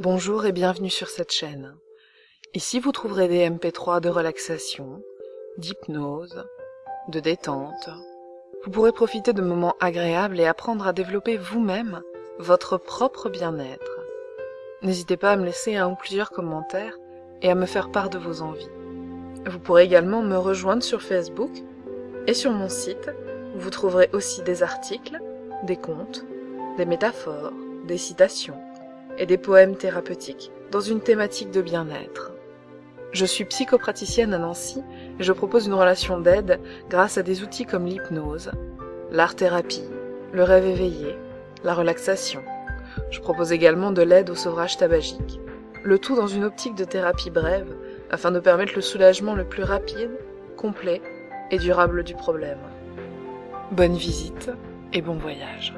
Bonjour et bienvenue sur cette chaîne. Ici vous trouverez des MP3 de relaxation, d'hypnose, de détente. Vous pourrez profiter de moments agréables et apprendre à développer vous-même votre propre bien-être. N'hésitez pas à me laisser un ou plusieurs commentaires et à me faire part de vos envies. Vous pourrez également me rejoindre sur Facebook et sur mon site vous trouverez aussi des articles, des contes, des métaphores, des citations et des poèmes thérapeutiques dans une thématique de bien-être. Je suis psychopraticienne à Nancy et je propose une relation d'aide grâce à des outils comme l'hypnose, l'art-thérapie, le rêve éveillé, la relaxation. Je propose également de l'aide au sevrage tabagique, le tout dans une optique de thérapie brève afin de permettre le soulagement le plus rapide, complet et durable du problème. Bonne visite et bon voyage.